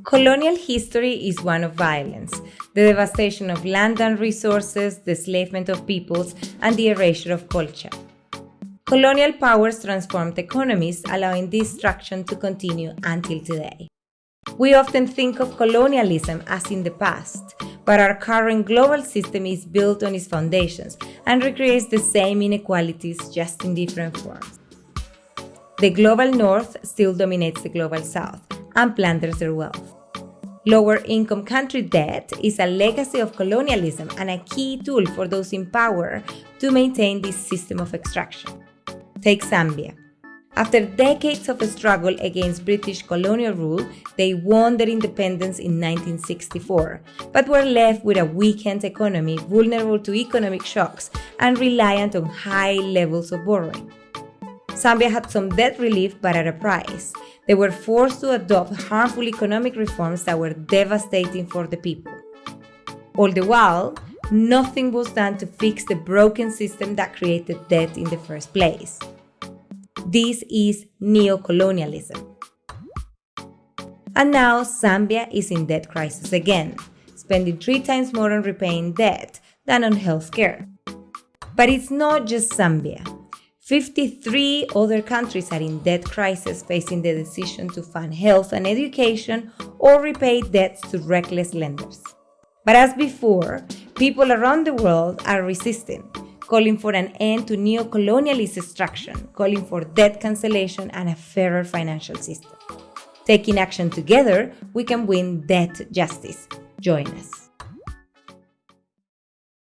Colonial history is one of violence, the devastation of land and resources, the enslavement of peoples, and the erasure of culture. Colonial powers transformed economies, allowing destruction to continue until today. We often think of colonialism as in the past, but our current global system is built on its foundations and recreates the same inequalities just in different forms. The global north still dominates the global south and plunders their wealth. Lower income country debt is a legacy of colonialism and a key tool for those in power to maintain this system of extraction. Take Zambia. After decades of struggle against British colonial rule, they won their independence in 1964, but were left with a weakened economy vulnerable to economic shocks and reliant on high levels of borrowing. Zambia had some debt relief, but at a price. They were forced to adopt harmful economic reforms that were devastating for the people. All the while, nothing was done to fix the broken system that created debt in the first place. This is neocolonialism. And now Zambia is in debt crisis again, spending three times more on repaying debt than on healthcare. But it's not just Zambia. 53 other countries are in debt crisis facing the decision to fund health and education or repay debts to reckless lenders. But as before, people around the world are resisting, calling for an end to neo-colonialist extraction, calling for debt cancellation and a fairer financial system. Taking action together, we can win debt justice. Join us.